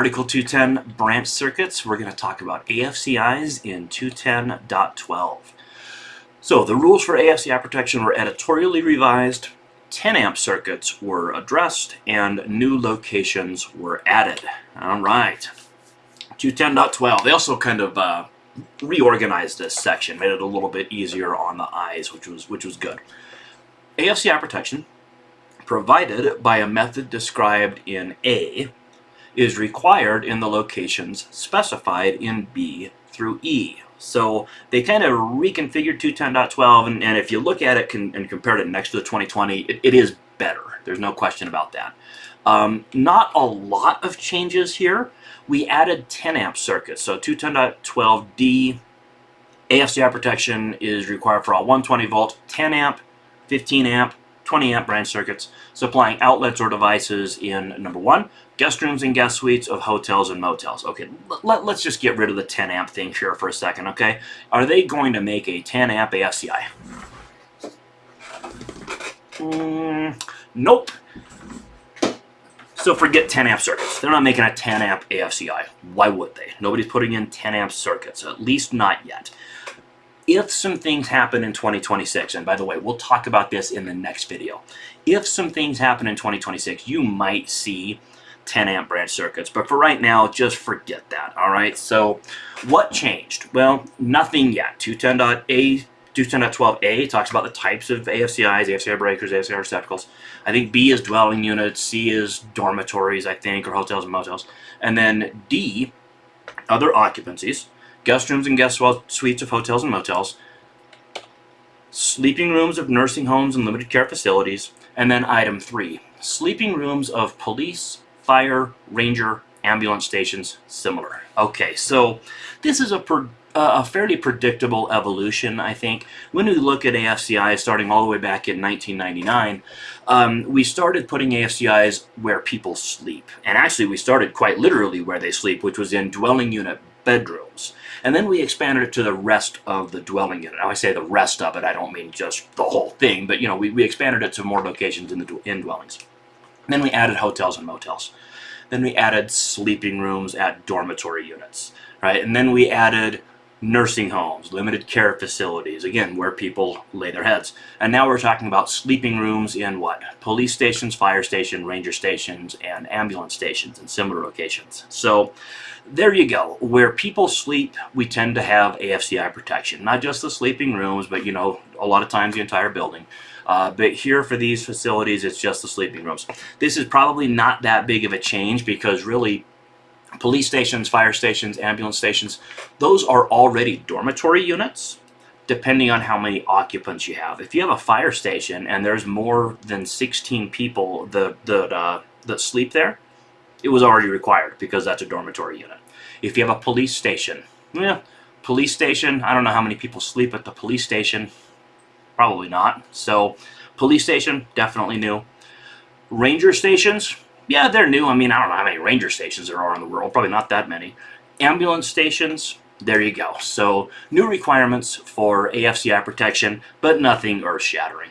Article 210 branch circuits, we're going to talk about AFCIs in 210.12. So the rules for AFCI protection were editorially revised, 10 amp circuits were addressed, and new locations were added. All right. 210.12, they also kind of uh, reorganized this section, made it a little bit easier on the eyes, which was, which was good. AFCI protection, provided by a method described in A, is required in the locations specified in B through E. So they kind of reconfigured 210.12, and, and if you look at it and compared it next to the 2020, it, it is better. There's no question about that. Um, not a lot of changes here. We added 10 amp circuits. So 210.12D AFCI protection is required for all 120 volt, 10 amp, 15 amp, 20 amp branch circuits supplying outlets or devices in number one, guest rooms and guest suites of hotels and motels. Okay, let, us just get rid of the 10 amp thing here for a second, okay? Are they going to make a 10 amp AFCI? Mm, nope. So forget 10 amp circuits. They're not making a 10 amp AFCI. Why would they? Nobody's putting in 10 amp circuits, at least not yet if some things happen in 2026, and by the way, we'll talk about this in the next video. If some things happen in 2026, you might see 10 amp branch circuits, but for right now, just forget that, all right? So what changed? Well, nothing yet. 210.A 210.12a talks about the types of AFCIs, AFCI breakers, AFCI receptacles. I think B is dwelling units, C is dormitories, I think, or hotels and motels. And then D, other occupancies guest rooms and guest suites of hotels and motels, sleeping rooms of nursing homes and limited care facilities, and then item three, sleeping rooms of police, fire, ranger, ambulance stations, similar. Okay, so this is a, uh, a fairly predictable evolution, I think. When we look at AFCI starting all the way back in 1999, um, we started putting AFCIs where people sleep. And actually, we started quite literally where they sleep, which was in dwelling unit bedrooms. And then we expanded it to the rest of the dwelling unit. Now I say the rest of it, I don't mean just the whole thing, but you know, we, we expanded it to more locations in the in dwellings. then we added hotels and motels. Then we added sleeping rooms at dormitory units, right? And then we added nursing homes, limited care facilities, again, where people lay their heads. And now we're talking about sleeping rooms in what? Police stations, fire station, ranger stations, and ambulance stations and similar locations. So there you go. Where people sleep, we tend to have AFCI protection. Not just the sleeping rooms, but you know, a lot of times the entire building. Uh, but here for these facilities, it's just the sleeping rooms. This is probably not that big of a change because really police stations, fire stations, ambulance stations, those are already dormitory units depending on how many occupants you have. If you have a fire station and there's more than 16 people that, that, uh, that sleep there, it was already required because that's a dormitory unit. If you have a police station, yeah, police station, I don't know how many people sleep at the police station, probably not. So police station, definitely new. Ranger stations, yeah, they're new. I mean, I don't know how many ranger stations there are in the world, probably not that many. Ambulance stations, there you go. So new requirements for AFCI protection, but nothing earth-shattering.